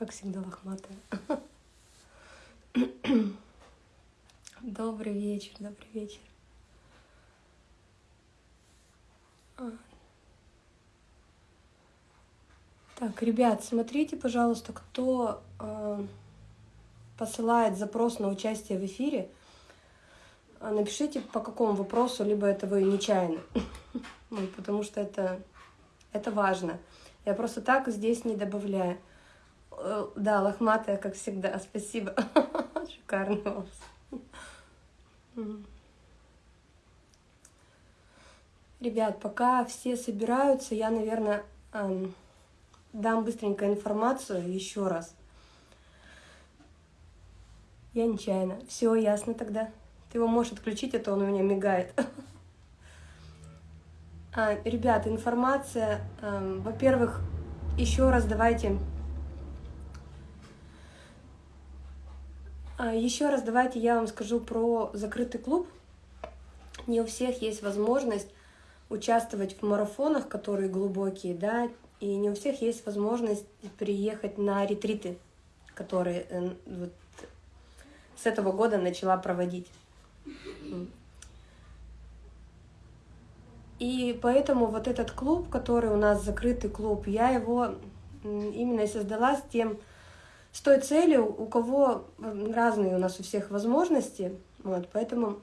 Как всегда, лохматая. Добрый вечер, добрый вечер. А. Так, ребят, смотрите, пожалуйста, кто э, посылает запрос на участие в эфире, а, напишите по какому вопросу, либо это вы нечаянно, потому что это, это важно. Я просто так здесь не добавляю. Э, да, лохматая, как всегда, спасибо. Шикарный волос. Ребят, пока все собираются, я, наверное, эм, дам быстренько информацию еще раз. Я нечаянно. Все ясно тогда. Ты его можешь отключить, а то он у меня мигает. А, ребята, информация. Эм, во-первых, еще раз давайте Еще раз давайте я вам скажу про закрытый клуб. Не у всех есть возможность участвовать в марафонах, которые глубокие, да, и не у всех есть возможность приехать на ретриты, которые э, вот с этого года начала проводить. И поэтому вот этот клуб, который у нас закрытый клуб, я его именно создала с тем, с той целью, у кого разные у нас у всех возможности, вот, поэтому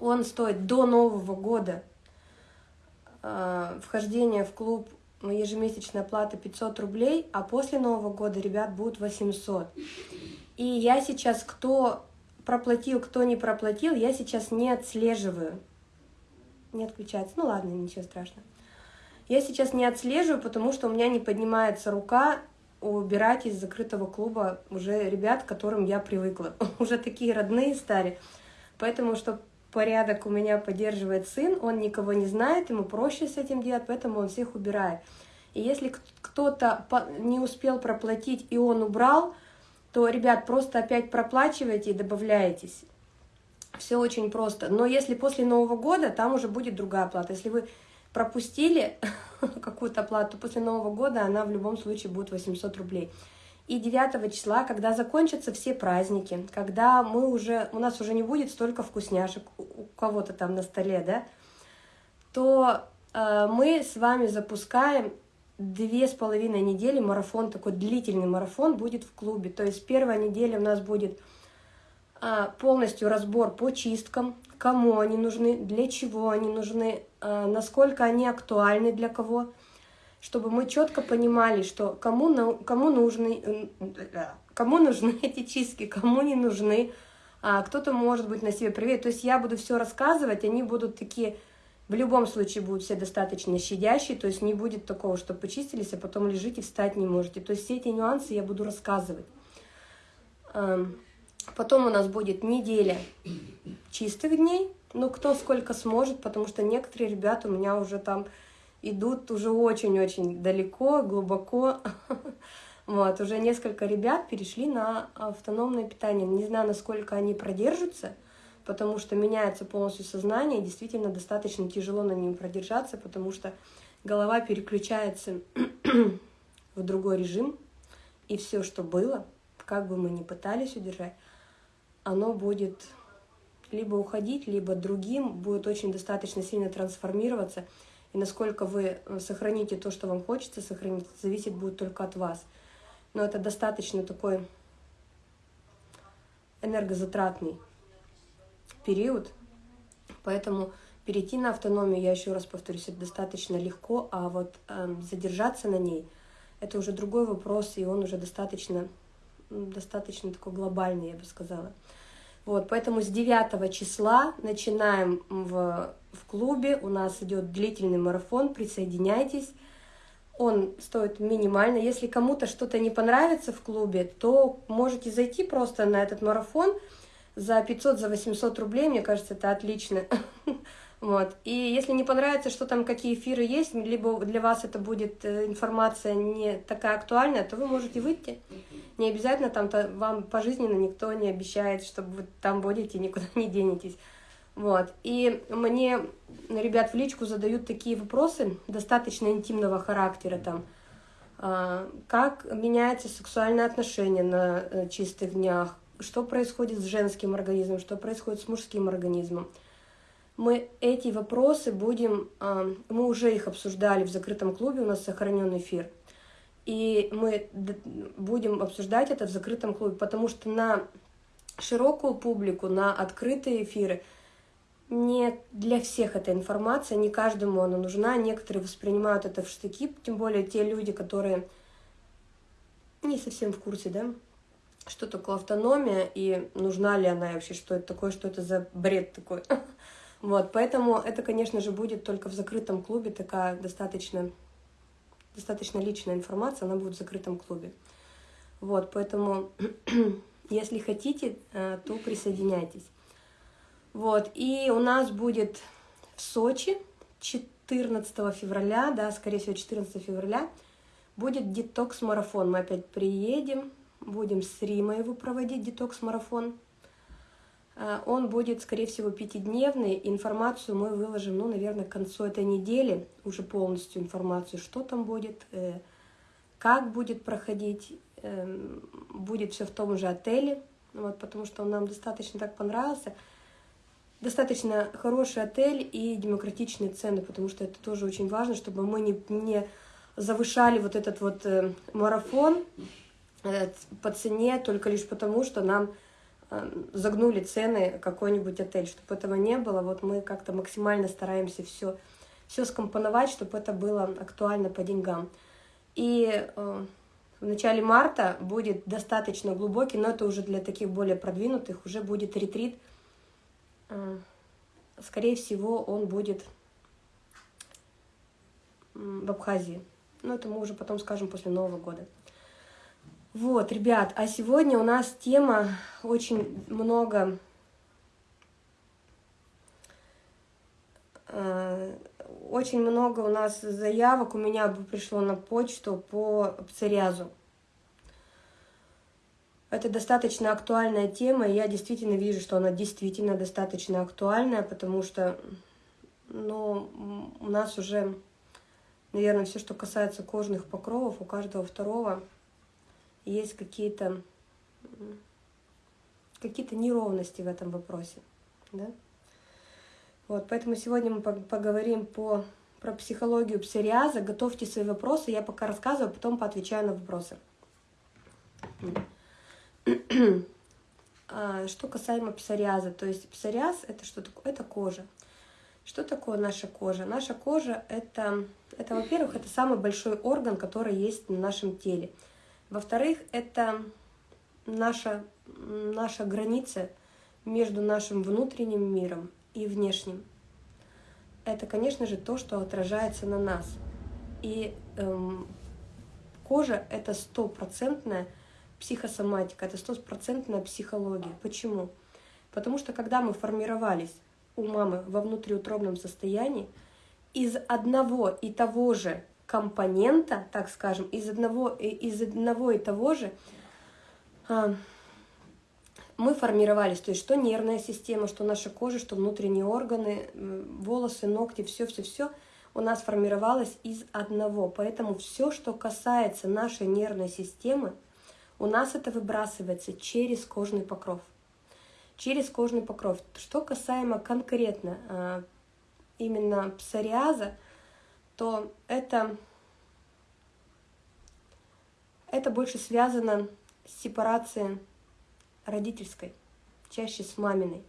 он стоит до Нового года э, вхождение в клуб ежемесячная плата 500 рублей, а после Нового года, ребят, будет 800. И я сейчас, кто проплатил, кто не проплатил, я сейчас не отслеживаю. Не отключается. Ну ладно, ничего страшного. Я сейчас не отслеживаю, потому что у меня не поднимается рука убирать из закрытого клуба уже ребят, к которым я привыкла. уже такие родные стали. Поэтому, что порядок у меня поддерживает сын, он никого не знает, ему проще с этим делать, поэтому он всех убирает. И если кто-то не успел проплатить и он убрал, то, ребят, просто опять проплачивайте и добавляетесь. Все очень просто. Но если после Нового года, там уже будет другая оплата. Если вы пропустили какую-то оплату после Нового года, она в любом случае будет 800 рублей. И 9 числа, когда закончатся все праздники, когда мы уже, у нас уже не будет столько вкусняшек у кого-то там на столе, да, то э, мы с вами запускаем две с половиной недели марафон, такой длительный марафон будет в клубе. То есть первая неделя у нас будет э, полностью разбор по чисткам, кому они нужны, для чего они нужны, насколько они актуальны для кого, чтобы мы четко понимали, что кому, кому, нужны, кому нужны эти чистки, кому не нужны, а кто-то может быть на себе проверить. То есть я буду все рассказывать, они будут такие, в любом случае будут все достаточно щадящие, то есть не будет такого, что почистились, а потом лежите, встать не можете. То есть все эти нюансы я буду рассказывать. Эм, Потом у нас будет неделя чистых дней, ну кто сколько сможет, потому что некоторые ребята у меня уже там идут уже очень-очень далеко, глубоко. Вот, уже несколько ребят перешли на автономное питание. Не знаю, насколько они продержатся, потому что меняется полностью сознание, и действительно достаточно тяжело на нем продержаться, потому что голова переключается в другой режим, и все, что было, как бы мы ни пытались удержать, оно будет либо уходить, либо другим будет очень достаточно сильно трансформироваться. И насколько вы э, сохраните то, что вам хочется сохранить, зависит будет только от вас. Но это достаточно такой энергозатратный период, поэтому перейти на автономию, я еще раз повторюсь, это достаточно легко, а вот э, задержаться на ней, это уже другой вопрос, и он уже достаточно, достаточно такой глобальный, я бы сказала. Вот, поэтому с 9 числа начинаем в, в клубе, у нас идет длительный марафон, присоединяйтесь. Он стоит минимально. Если кому-то что-то не понравится в клубе, то можете зайти просто на этот марафон за 500, за 800 рублей, мне кажется, это отлично. Вот. И если не понравится, что там, какие эфиры есть, либо для вас это будет э, информация не такая актуальная, то вы можете выйти. Не обязательно там -то вам пожизненно никто не обещает, что вы там будете, никуда не денетесь. Вот. И мне ребят в личку задают такие вопросы достаточно интимного характера там. а, как меняется сексуальное отношение на э, чистых днях, что происходит с женским организмом, что происходит с мужским организмом. Мы эти вопросы будем, а, мы уже их обсуждали в закрытом клубе, у нас сохранен эфир. И мы будем обсуждать это в закрытом клубе, потому что на широкую публику, на открытые эфиры не для всех эта информация, не каждому она нужна. Некоторые воспринимают это в штыки, тем более те люди, которые не совсем в курсе, да, что такое автономия и нужна ли она вообще, что это такое, что это за бред такой. Вот, поэтому это, конечно же, будет только в закрытом клубе такая достаточно достаточно личная информация, она будет в закрытом клубе. Вот, поэтому, если хотите, э, то присоединяйтесь. Вот, и у нас будет в Сочи 14 февраля, да, скорее всего, 14 февраля, будет детокс-марафон. Мы опять приедем, будем с Римой его проводить, детокс-марафон. Э, он будет, скорее всего, пятидневный. Информацию мы выложим, ну, наверное, к концу этой недели, уже полностью информацию, что там будет, э, как будет проходить. Эм, будет все в том же отеле, вот, потому что он нам достаточно так понравился. Достаточно хороший отель и демократичные цены, потому что это тоже очень важно, чтобы мы не, не завышали вот этот вот э, марафон по цене только лишь потому, что нам загнули цены какой-нибудь отель, чтобы этого не было. Вот мы как-то максимально стараемся все, все скомпоновать, чтобы это было актуально по деньгам. И э, в начале марта будет достаточно глубокий, но это уже для таких более продвинутых, уже будет ретрит. Э, скорее всего, он будет в Абхазии. Но это мы уже потом скажем после Нового года. Вот, ребят, а сегодня у нас тема очень много... Э, очень много у нас заявок у меня пришло на почту по псориазу. Это достаточно актуальная тема, и я действительно вижу, что она действительно достаточно актуальная, потому что ну, у нас уже, наверное, все, что касается кожных покровов, у каждого второго – есть какие-то какие-то неровности в этом вопросе. Да? Вот, поэтому сегодня мы поговорим по, про психологию псориаза. Готовьте свои вопросы, я пока рассказываю, потом поотвечаю на вопросы. А, что касаемо псориаза, то есть псориаз это что такое? Это кожа. Что такое наша кожа? Наша кожа это, это во-первых, это самый большой орган, который есть на нашем теле. Во-вторых, это наша, наша граница между нашим внутренним миром и внешним. Это, конечно же, то, что отражается на нас. И эм, кожа — это стопроцентная психосоматика, это стопроцентная психология. Почему? Потому что когда мы формировались у мамы во внутриутробном состоянии, из одного и того же компонента, так скажем, из одного, из одного и того же а, мы формировались, то есть что нервная система, что наша кожа, что внутренние органы, волосы, ногти, все-все-все у нас формировалось из одного. Поэтому все, что касается нашей нервной системы, у нас это выбрасывается через кожный покров. Через кожный покров. Что касаемо конкретно а, именно псориаза, то это, это больше связано с сепарацией родительской, чаще с маминой.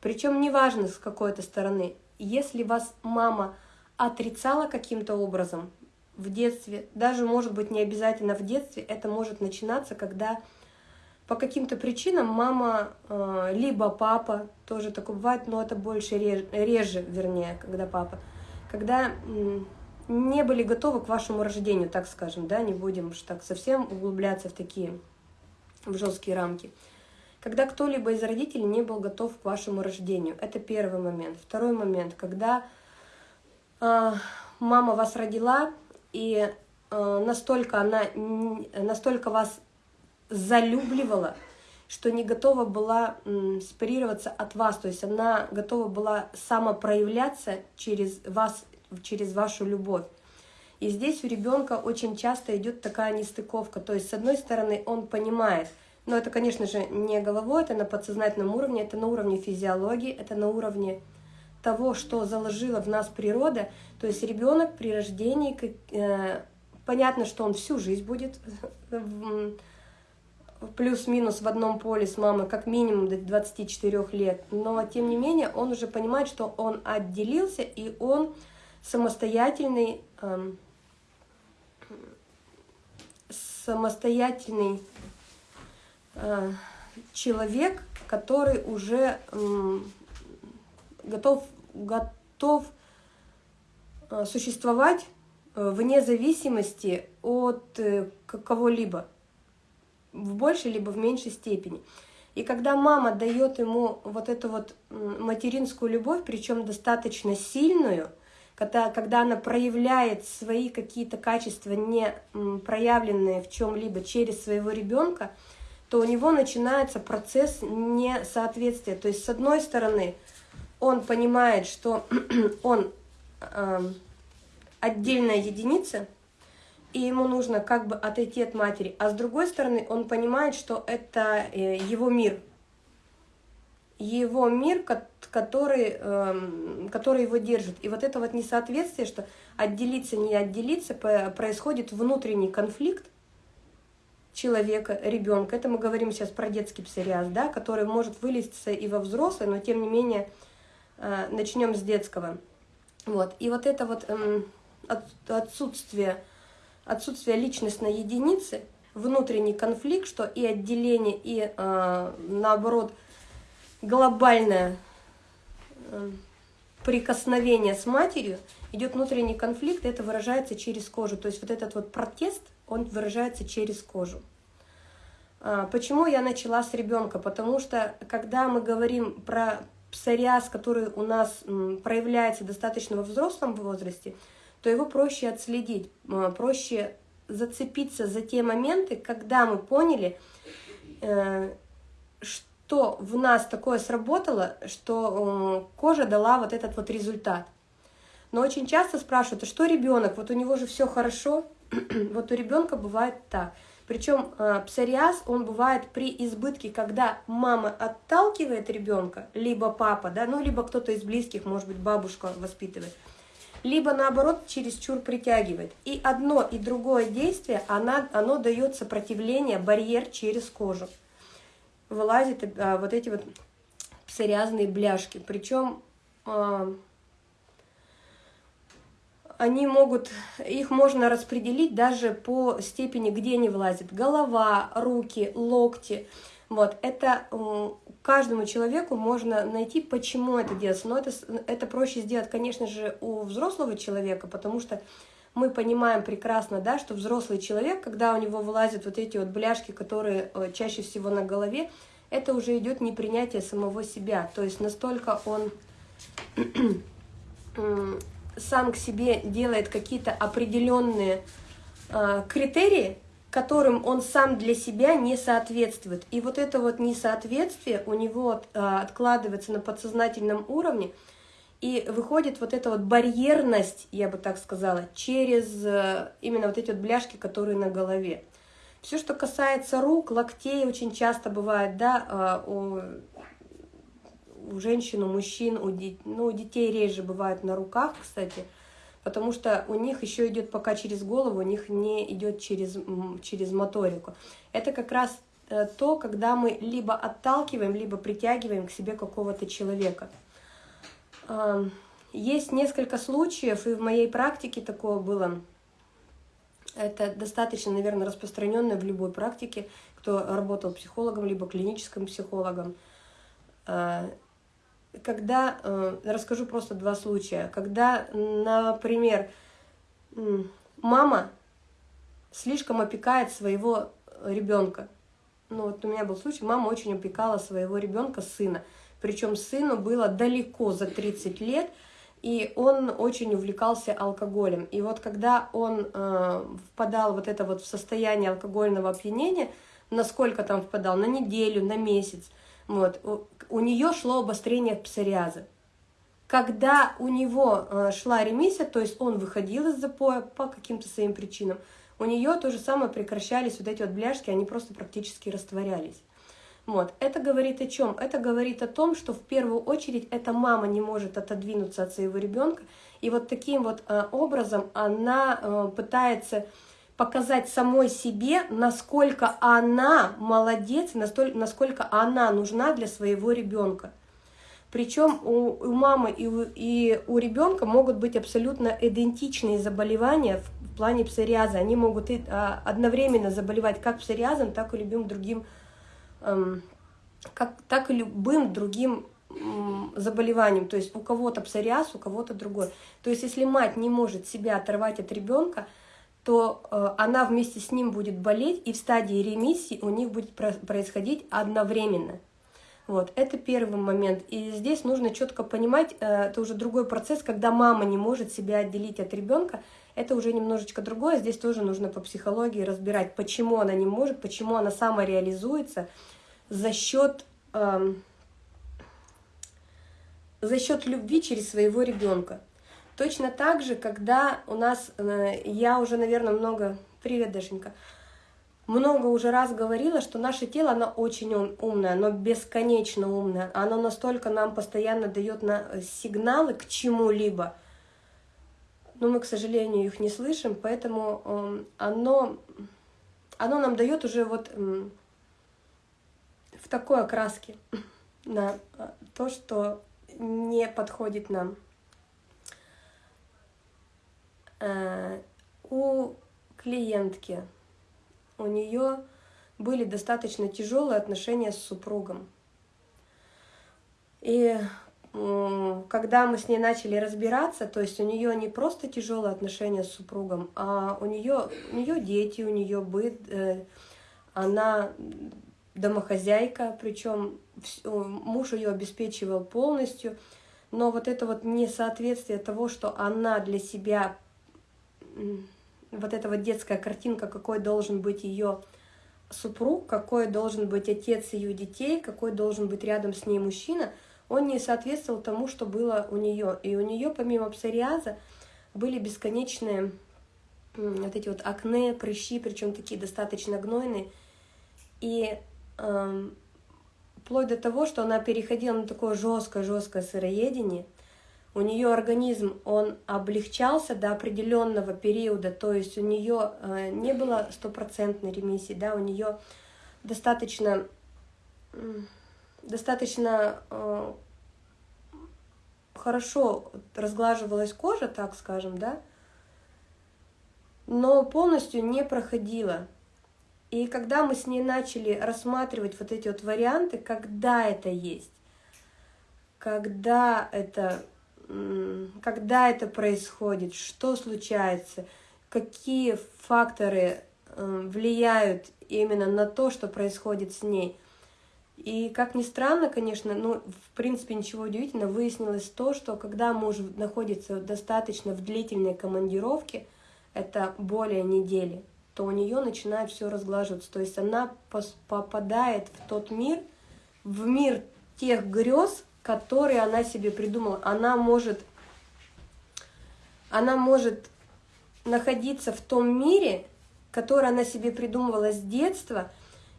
Причем неважно с какой-то стороны, если вас мама отрицала каким-то образом в детстве, даже может быть не обязательно в детстве, это может начинаться, когда по каким-то причинам мама, э, либо папа, тоже такое бывает, но это больше реже, реже вернее, когда папа, когда не были готовы к вашему рождению, так скажем, да, не будем уж так совсем углубляться в такие в жесткие рамки. Когда кто-либо из родителей не был готов к вашему рождению, это первый момент. Второй момент, когда э, мама вас родила и э, настолько она настолько вас залюбливала, что не готова была спарироваться от вас, то есть она готова была самопроявляться через вас, через вашу любовь. И здесь у ребенка очень часто идет такая нестыковка. То есть, с одной стороны, он понимает, но это, конечно же, не головой, это на подсознательном уровне, это на уровне физиологии, это на уровне того, что заложила в нас природа. То есть ребенок при рождении, э, понятно, что он всю жизнь будет плюс-минус в одном поле с мамой как минимум до 24 лет, но тем не менее он уже понимает, что он отделился и он самостоятельный, эм, самостоятельный э, человек, который уже э, готов, готов э, существовать э, вне зависимости от э, кого-либо в большей либо в меньшей степени. И когда мама дает ему вот эту вот материнскую любовь, причем достаточно сильную, когда, когда она проявляет свои какие-то качества, не проявленные в чем-либо через своего ребенка, то у него начинается процесс несоответствия. То есть, с одной стороны, он понимает, что он э, отдельная единица, и ему нужно как бы отойти от матери. А с другой стороны, он понимает, что это э, его мир. Его мир, который, эм, который его держит. И вот это вот несоответствие, что отделиться, не отделиться, происходит внутренний конфликт человека, ребенка. Это мы говорим сейчас про детский псориаз, да, который может вылезться и во взрослый, но тем не менее э, начнем с детского. Вот. И вот это вот эм, отсутствие отсутствие личностной единицы, внутренний конфликт, что и отделение, и э, наоборот глобальное э, прикосновение с матерью, идет внутренний конфликт, это выражается через кожу. То есть вот этот вот протест, он выражается через кожу. А, почему я начала с ребенка? Потому что когда мы говорим про псориаз, который у нас проявляется достаточно во взрослом возрасте, то его проще отследить, проще зацепиться за те моменты, когда мы поняли, э, что в нас такое сработало, что кожа дала вот этот вот результат. Но очень часто спрашивают, а что ребенок? Вот у него же все хорошо. вот у ребенка бывает так. Причем э, псориаз, он бывает при избытке, когда мама отталкивает ребенка, либо папа, да, ну, либо кто-то из близких, может быть, бабушка воспитывает либо наоборот чересчур притягивает. И одно и другое действие, она, оно дает сопротивление, барьер через кожу. Вылазят а, вот эти вот псориазные бляшки. Причем а, они могут, их можно распределить даже по степени, где они влазят. Голова, руки, локти. Вот, это каждому человеку можно найти, почему это делается. Но это, это проще сделать, конечно же, у взрослого человека, потому что мы понимаем прекрасно, да, что взрослый человек, когда у него вылазят вот эти вот бляшки, которые э, чаще всего на голове, это уже идет непринятие самого себя. То есть настолько он сам к себе делает какие-то определенные э, критерии, которым он сам для себя не соответствует. И вот это вот несоответствие у него а, откладывается на подсознательном уровне, и выходит вот эта вот барьерность, я бы так сказала, через э, именно вот эти вот бляшки, которые на голове. Все, что касается рук, локтей, очень часто бывает, да, а, у, у женщин, у мужчин, у, ну, у детей реже бывает на руках, кстати, потому что у них еще идет пока через голову, у них не идет через, через моторику. Это как раз э, то, когда мы либо отталкиваем, либо притягиваем к себе какого-то человека. Есть несколько случаев, и в моей практике такое было. Это достаточно, наверное, распространенное в любой практике, кто работал психологом, либо клиническим психологом. Когда, э, расскажу просто два случая, когда, например, мама слишком опекает своего ребенка. Ну вот у меня был случай, мама очень опекала своего ребенка, сына. Причем сыну было далеко за 30 лет, и он очень увлекался алкоголем. И вот когда он э, впадал вот это вот в состояние алкогольного опьянения, насколько там впадал, на неделю, на месяц – вот. У, у нее шло обострение псориаза. Когда у него э, шла ремиссия, то есть он выходил из запоя по каким-то своим причинам, у нее то же самое прекращались вот эти вот бляшки, они просто практически растворялись. Вот. Это говорит о чем? Это говорит о том, что в первую очередь эта мама не может отодвинуться от своего ребенка, и вот таким вот э, образом она э, пытается показать самой себе, насколько она молодец, насколько она нужна для своего ребенка. Причем у, у мамы и у, и у ребенка могут быть абсолютно идентичные заболевания в, в плане псориаза. Они могут и, а, одновременно заболевать как псориазом, так и любым другим, эм, как, так и любым другим заболеванием, то есть у кого-то псориаз, у кого-то другой. То есть если мать не может себя оторвать от ребенка, то э, она вместе с ним будет болеть, и в стадии ремиссии у них будет происходить одновременно. Вот, это первый момент. И здесь нужно четко понимать, э, это уже другой процесс, когда мама не может себя отделить от ребенка, это уже немножечко другое. Здесь тоже нужно по психологии разбирать, почему она не может, почему она самореализуется за счет, э, за счет любви через своего ребенка. Точно так же, когда у нас, э, я уже, наверное, много, привет, Дашенька, много уже раз говорила, что наше тело, оно очень умное, оно бесконечно умное, оно настолько нам постоянно дает на э, сигналы к чему-либо, но мы, к сожалению, их не слышим, поэтому эм, оно, оно нам дает уже вот в такой окраске на э, то, что не подходит нам. Э, у клиентки, у нее были достаточно тяжелые отношения с супругом. И когда мы с ней начали разбираться, то есть у нее не просто тяжелые отношения с супругом, а у нее, у нее дети, у нее быт, э, она домохозяйка, причем муж ее обеспечивал полностью, но вот это вот несоответствие того, что она для себя вот эта вот детская картинка, какой должен быть ее супруг, какой должен быть отец ее детей, какой должен быть рядом с ней мужчина, он не соответствовал тому, что было у нее. И у нее помимо псориаза были бесконечные вот эти вот акне, прыщи, причем такие достаточно гнойные. И э, вплоть до того, что она переходила на такое жесткое-жесткое сыроедение – у нее организм, он облегчался до определенного периода, то есть у нее э, не было стопроцентной ремиссии, да, у нее достаточно, достаточно э, хорошо разглаживалась кожа, так скажем, да, но полностью не проходила. И когда мы с ней начали рассматривать вот эти вот варианты, когда это есть, когда это когда это происходит, что случается, какие факторы влияют именно на то, что происходит с ней. И как ни странно, конечно, ну, в принципе, ничего удивительного, выяснилось то, что когда муж находится достаточно в длительной командировке, это более недели, то у нее начинает все разглаживаться. То есть она попадает в тот мир, в мир тех грез, которые она себе придумала. Она может, она может находиться в том мире, который она себе придумывала с детства,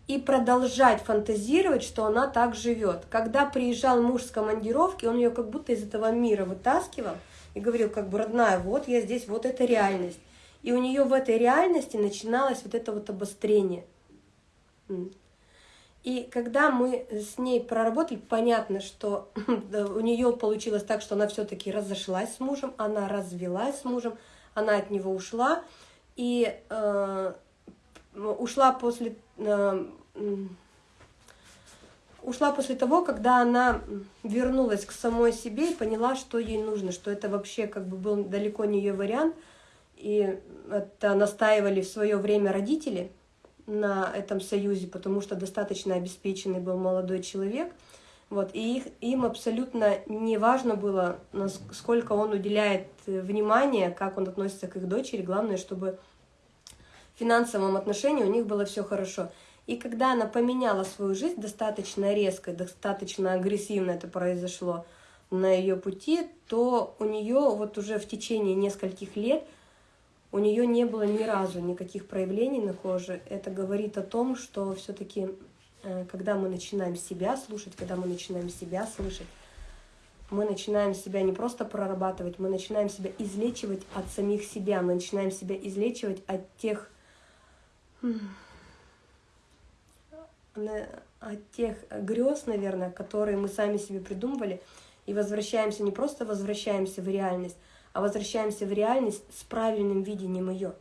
и продолжать фантазировать, что она так живет. Когда приезжал муж с командировки, он ее как будто из этого мира вытаскивал и говорил, как бы, родная, вот я здесь, вот это реальность. И у нее в этой реальности начиналось вот это вот обострение. И когда мы с ней проработали, понятно, что у нее получилось так, что она все-таки разошлась с мужем, она развелась с мужем, она от него ушла, и э, ушла после э, ушла после того, когда она вернулась к самой себе и поняла, что ей нужно, что это вообще как бы был далеко не ее вариант, и это настаивали в свое время родители – на этом союзе, потому что достаточно обеспеченный был молодой человек. Вот, и их, им абсолютно не важно было, сколько он уделяет э, внимания, как он относится к их дочери. Главное, чтобы в финансовом отношении у них было все хорошо. И когда она поменяла свою жизнь достаточно резко, достаточно агрессивно это произошло, на ее пути, то у нее вот уже в течение нескольких лет у нее не было ни разу никаких проявлений на коже. Это говорит о том, что все-таки, э, когда мы начинаем себя слушать, когда мы начинаем себя слышать, мы начинаем себя не просто прорабатывать, мы начинаем себя излечивать от самих себя, мы начинаем себя излечивать от тех от тех грез, наверное, которые мы сами себе придумывали, и возвращаемся, не просто возвращаемся в реальность, а возвращаемся в реальность с правильным видением ее.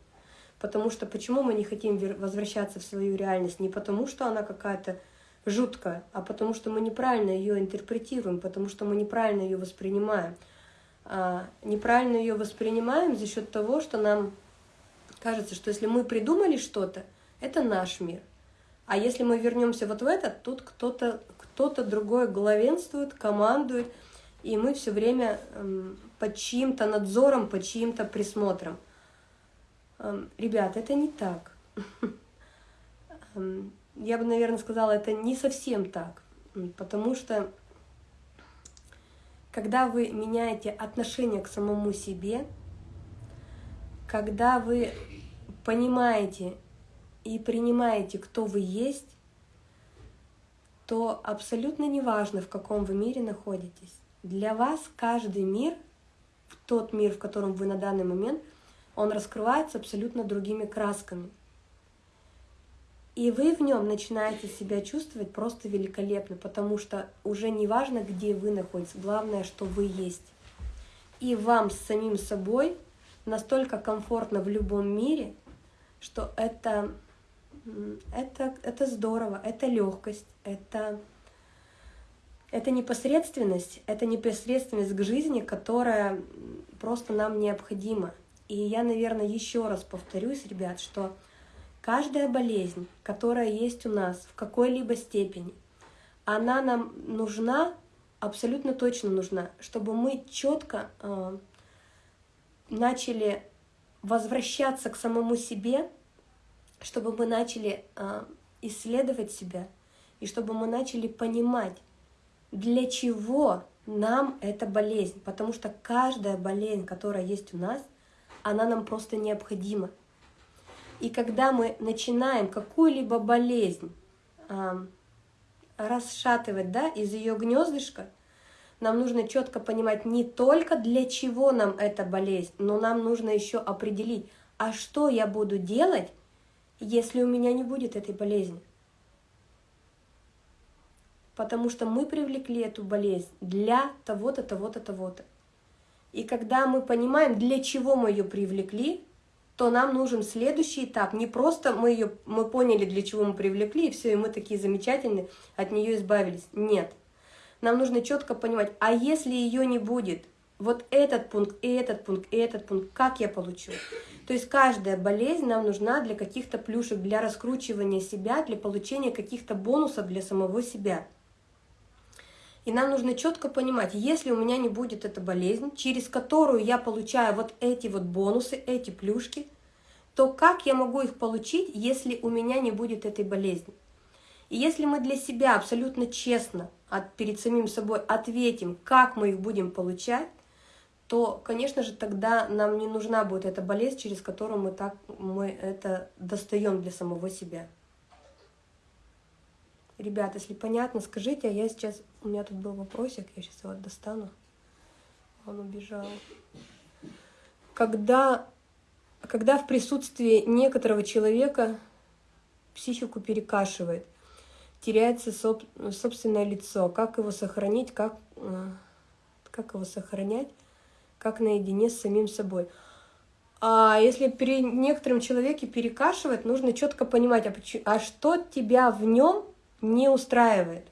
Потому что почему мы не хотим возвращаться в свою реальность? Не потому, что она какая-то жуткая, а потому что мы неправильно ее интерпретируем, потому что мы неправильно ее воспринимаем. А неправильно ее воспринимаем за счет того, что нам кажется, что если мы придумали что-то, это наш мир. А если мы вернемся вот в этот, тут кто-то кто-то другой главенствует, командует, и мы все время эм, под чьим-то надзором, под чьим-то присмотром. Эм, ребят, это не так. Эм, я бы, наверное, сказала, это не совсем так, потому что когда вы меняете отношение к самому себе, когда вы понимаете и принимаете, кто вы есть, то абсолютно неважно, в каком вы мире находитесь. Для вас каждый мир, тот мир, в котором вы на данный момент, он раскрывается абсолютно другими красками – и вы в нем начинаете себя чувствовать просто великолепно, потому что уже не важно, где вы находитесь, главное, что вы есть. И вам с самим собой настолько комфортно в любом мире, что это, это, это здорово, это легкость, это, это непосредственность, это непосредственность к жизни, которая просто нам необходима. И я, наверное, еще раз повторюсь, ребят, что Каждая болезнь, которая есть у нас в какой-либо степени, она нам нужна, абсолютно точно нужна, чтобы мы четко э, начали возвращаться к самому себе, чтобы мы начали э, исследовать себя, и чтобы мы начали понимать, для чего нам эта болезнь. Потому что каждая болезнь, которая есть у нас, она нам просто необходима. И когда мы начинаем какую-либо болезнь э, расшатывать да, из ее гнездышка, нам нужно четко понимать не только для чего нам эта болезнь, но нам нужно еще определить, а что я буду делать, если у меня не будет этой болезни. Потому что мы привлекли эту болезнь для того-то, того-то, того-то. И когда мы понимаем, для чего мы ее привлекли, то нам нужен следующий этап. Не просто мы ее, мы поняли, для чего мы привлекли, и все, и мы такие замечательные, от нее избавились. Нет. Нам нужно четко понимать, а если ее не будет, вот этот пункт, и этот пункт, и этот пункт, как я получу? То есть каждая болезнь нам нужна для каких-то плюшек, для раскручивания себя, для получения каких-то бонусов для самого себя. И нам нужно четко понимать, если у меня не будет эта болезнь, через которую я получаю вот эти вот бонусы, эти плюшки, то как я могу их получить, если у меня не будет этой болезни? И если мы для себя абсолютно честно от, перед самим собой ответим, как мы их будем получать, то, конечно же, тогда нам не нужна будет эта болезнь, через которую мы, так, мы это достаем для самого себя. Ребят, если понятно, скажите, а я сейчас... У меня тут был вопросик, я сейчас его достану. Он убежал. Когда, когда в присутствии некоторого человека психику перекашивает, теряется соб, собственное лицо, как его сохранить, как, э, как его сохранять, как наедине с самим собой. А если при некотором человеке перекашивает, нужно четко понимать, а, почему, а что тебя в нем не устраивает.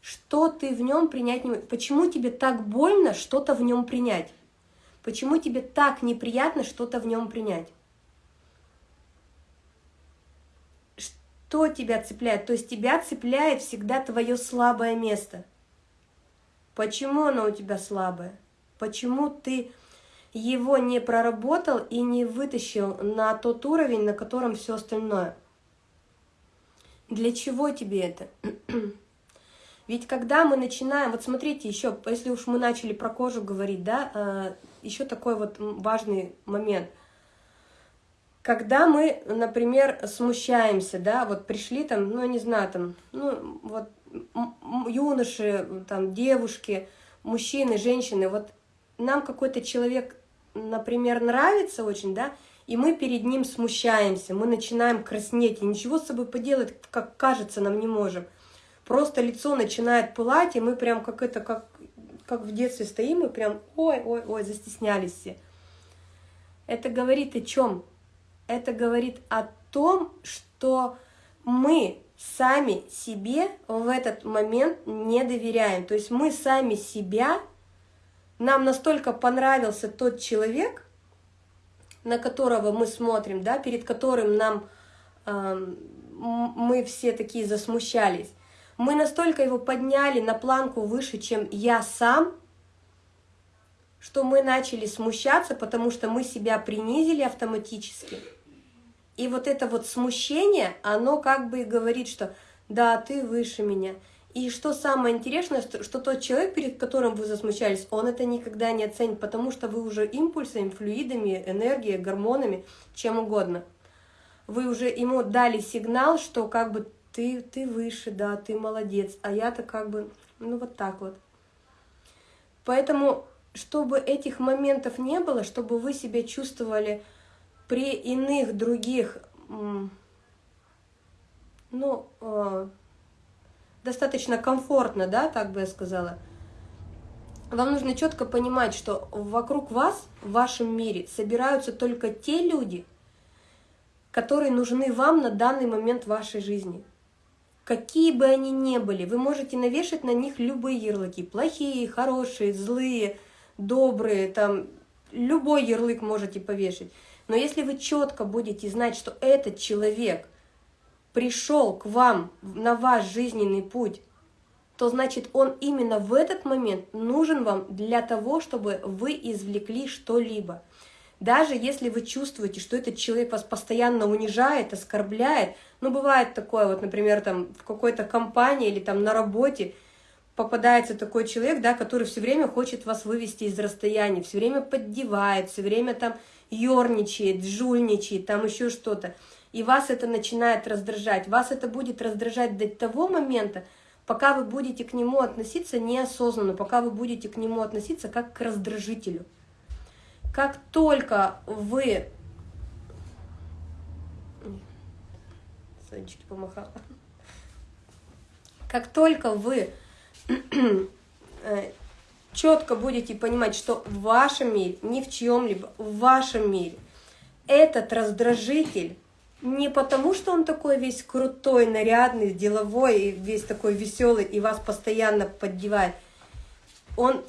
Что ты в нем принять не? Почему тебе так больно что-то в нем принять? Почему тебе так неприятно что-то в нем принять? Что тебя цепляет? То есть тебя цепляет всегда твое слабое место. Почему оно у тебя слабое? Почему ты его не проработал и не вытащил на тот уровень, на котором все остальное? Для чего тебе это? Ведь когда мы начинаем, вот смотрите, еще, если уж мы начали про кожу говорить, да, э, еще такой вот важный момент. Когда мы, например, смущаемся, да, вот пришли там, ну, не знаю, там, ну, вот юноши, там, девушки, мужчины, женщины, вот нам какой-то человек, например, нравится очень, да, и мы перед ним смущаемся, мы начинаем краснеть, и ничего с собой поделать, как кажется, нам не можем – просто лицо начинает пылать, и мы прям как это, как, как в детстве стоим, и прям ой-ой-ой, застеснялись все. Это говорит о чем? Это говорит о том, что мы сами себе в этот момент не доверяем. То есть мы сами себя, нам настолько понравился тот человек, на которого мы смотрим, да, перед которым нам э, мы все такие засмущались, мы настолько его подняли на планку выше, чем я сам, что мы начали смущаться, потому что мы себя принизили автоматически. И вот это вот смущение, оно как бы говорит, что да, ты выше меня. И что самое интересное, что, что тот человек, перед которым вы засмущались, он это никогда не оценит, потому что вы уже импульсами, флюидами, энергией, гормонами, чем угодно. Вы уже ему дали сигнал, что как бы ты, ты выше, да, ты молодец, а я-то как бы, ну вот так вот. Поэтому, чтобы этих моментов не было, чтобы вы себя чувствовали при иных других, ну, э, достаточно комфортно, да, так бы я сказала, вам нужно четко понимать, что вокруг вас, в вашем мире, собираются только те люди, которые нужны вам на данный момент вашей жизни. Какие бы они ни были, вы можете навешать на них любые ярлыки, плохие, хорошие, злые, добрые, там, любой ярлык можете повешать. Но если вы четко будете знать, что этот человек пришел к вам на ваш жизненный путь, то значит он именно в этот момент нужен вам для того, чтобы вы извлекли что-либо. Даже если вы чувствуете, что этот человек вас постоянно унижает, оскорбляет, ну, бывает такое, вот, например, там в какой-то компании или там на работе попадается такой человек, да, который все время хочет вас вывести из расстояния, все время поддевает, все время там ерничает, жульничает, там еще что-то. И вас это начинает раздражать. Вас это будет раздражать до того момента, пока вы будете к нему относиться неосознанно, пока вы будете к нему относиться как к раздражителю. Как только вы... Сонечки помахала. Как только вы э, четко будете понимать, что в вашем мире, не в чьем-либо, в вашем мире, этот раздражитель не потому, что он такой весь крутой, нарядный, деловой, и весь такой веселый, и вас постоянно поддевает. Он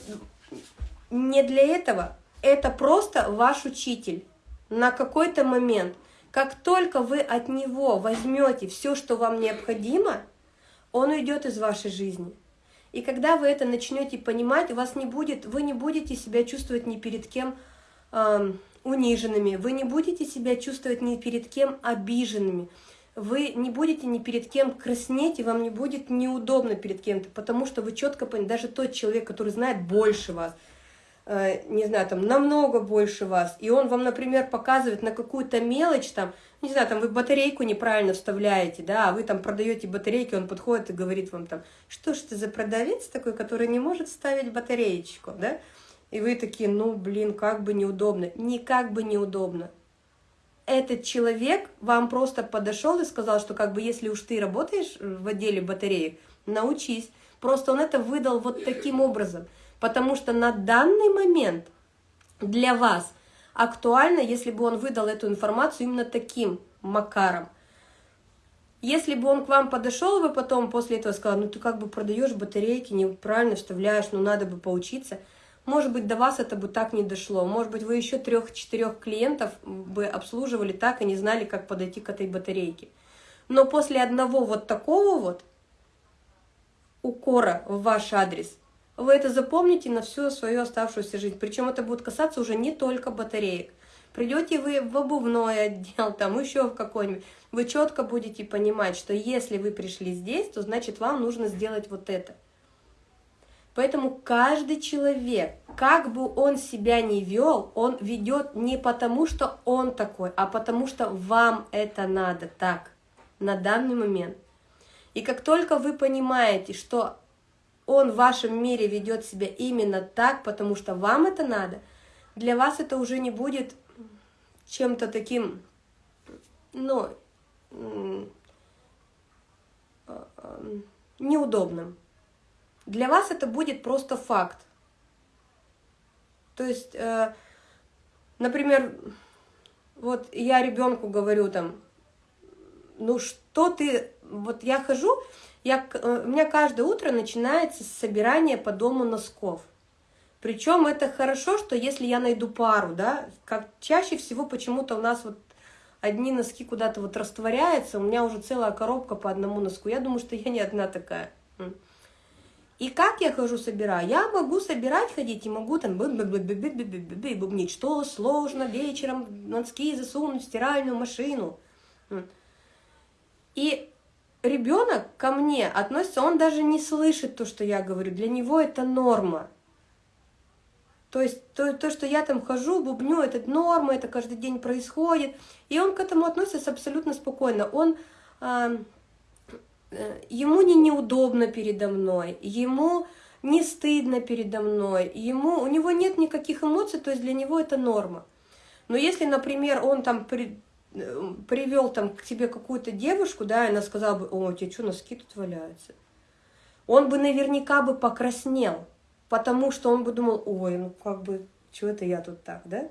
не для этого, это просто ваш учитель на какой-то момент. Как только вы от него возьмете все, что вам необходимо, он уйдет из вашей жизни. И когда вы это начнете понимать, у вас не будет, вы не будете себя чувствовать ни перед кем э, униженными, вы не будете себя чувствовать ни перед кем обиженными, вы не будете ни перед кем краснеть, и вам не будет неудобно перед кем-то, потому что вы четко понимаете, даже тот человек, который знает больше вас – Э, не знаю, там, намного больше вас, и он вам, например, показывает на какую-то мелочь, там, не знаю, там, вы батарейку неправильно вставляете, да, а вы там продаете батарейки, он подходит и говорит вам там, что ж ты за продавец такой, который не может вставить батареечку, да, и вы такие, ну, блин, как бы неудобно, никак бы неудобно. Этот человек вам просто подошел и сказал, что как бы если уж ты работаешь в отделе батареек, научись. Просто он это выдал вот таким образом – Потому что на данный момент для вас актуально, если бы он выдал эту информацию именно таким макаром. Если бы он к вам подошел бы потом после этого сказал, ну ты как бы продаешь батарейки, неправильно вставляешь, ну надо бы поучиться, может быть, до вас это бы так не дошло. Может быть, вы еще трех-четырех клиентов бы обслуживали так и не знали, как подойти к этой батарейке. Но после одного вот такого вот укора в ваш адрес – вы это запомните на всю свою оставшуюся жизнь. Причем это будет касаться уже не только батареек. Придете вы в обувной отдел, там еще в какой-нибудь, вы четко будете понимать, что если вы пришли здесь, то значит вам нужно сделать вот это – Поэтому каждый человек, как бы он себя ни вел, он ведет не потому, что он такой, а потому что вам это надо так, на данный момент. И как только вы понимаете, что он в вашем мире ведет себя именно так, потому что вам это надо, для вас это уже не будет чем-то таким, ну, неудобным. Для вас это будет просто факт. То есть, э, например, вот я ребенку говорю там, ну что ты, вот я хожу, я, э, у меня каждое утро начинается с собирания по дому носков. Причем это хорошо, что если я найду пару, да, как чаще всего почему-то у нас вот одни носки куда-то вот растворяются, у меня уже целая коробка по одному носку. Я думаю, что я не одна такая. И как я хожу собираю? Я могу собирать, ходить, и могу там бубнить, что сложно вечером носки засунуть в стиральную машину. И ребенок ко мне относится, он даже не слышит то, что я говорю, для него это норма. То есть то, то, что я там хожу, бубню, это норма, это каждый день происходит. И он к этому относится абсолютно спокойно. Он, э, ему не неудобно передо мной, ему не стыдно передо мной, ему, у него нет никаких эмоций, то есть для него это норма. Но если, например, он там при, привел там к тебе какую-то девушку, да, и она сказала бы, о, у тебя что, носки тут валяются? Он бы наверняка бы покраснел, потому что он бы думал, ой, ну как бы, что это я тут так, да?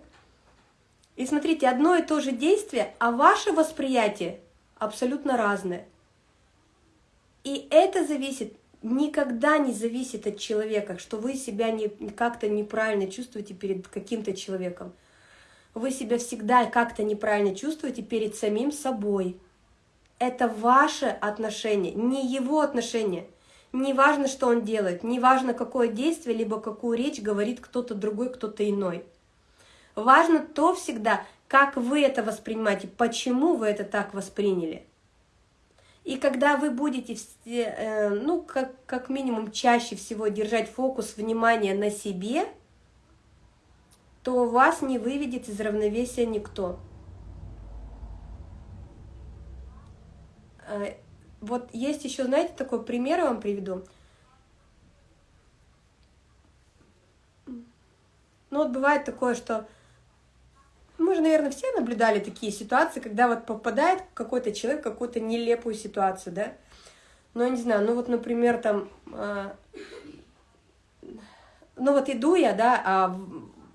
И смотрите, одно и то же действие, а ваше восприятие абсолютно разное. И это зависит, никогда не зависит от человека, что вы себя не, как-то неправильно чувствуете перед каким-то человеком. Вы себя всегда как-то неправильно чувствуете перед самим собой. Это ваше отношение, не его отношение – не важно, что он делает, не важно, какое действие, либо какую речь говорит кто-то другой, кто-то иной. Важно то всегда, как вы это воспринимаете, почему вы это так восприняли. И когда вы будете, э, ну, как, как минимум, чаще всего держать фокус внимания на себе, то вас не выведет из равновесия никто. Э, вот есть еще, знаете, такой пример я вам приведу. Ну вот бывает такое, что мы же, наверное, все наблюдали такие ситуации, когда вот попадает какой-то человек в какую-то нелепую ситуацию, да? Ну, не знаю, ну вот, например, там, э, ну вот иду я, да, а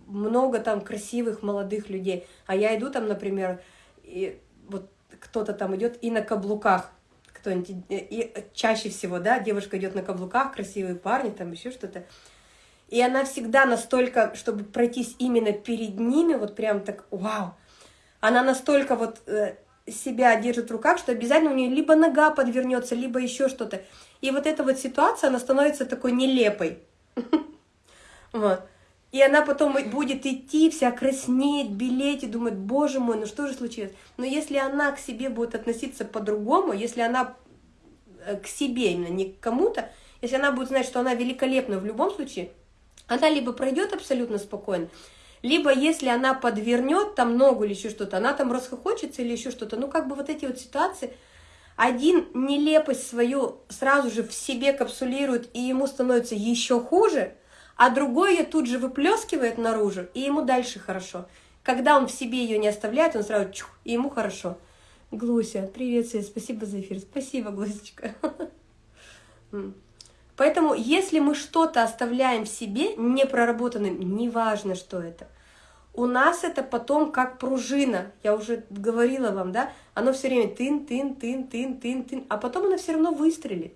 много там красивых молодых людей, а я иду там, например, и вот кто-то там идет и на каблуках, кто-нибудь, и чаще всего, да, девушка идет на каблуках, красивые парни, там еще что-то, и она всегда настолько, чтобы пройтись именно перед ними, вот прям так, вау, она настолько вот э, себя держит в руках, что обязательно у нее либо нога подвернется, либо еще что-то. И вот эта вот ситуация, она становится такой нелепой. Вот. И она потом будет идти, вся краснеть, белеть и думать, боже мой, ну что же случилось? Но если она к себе будет относиться по-другому, если она э, к себе именно, не к кому-то, если она будет знать, что она великолепна в любом случае, она либо пройдет абсолютно спокойно, либо если она подвернет там ногу или еще что-то, она там расхохочется или еще что-то. Ну, как бы вот эти вот ситуации, один нелепость свою сразу же в себе капсулирует, и ему становится еще хуже – а другой ее тут же выплескивает наружу, и ему дальше хорошо. Когда он в себе ее не оставляет, он сразу чух, и ему хорошо. Глуся, привет, Свет, спасибо за эфир. Спасибо, Глусечка. Поэтому, если мы что-то оставляем в себе непроработанным, неважно, что это, у нас это потом как пружина, я уже говорила вам, да, оно все время тын, тын, тын, тын, тын, тын, а потом оно все равно выстрелит.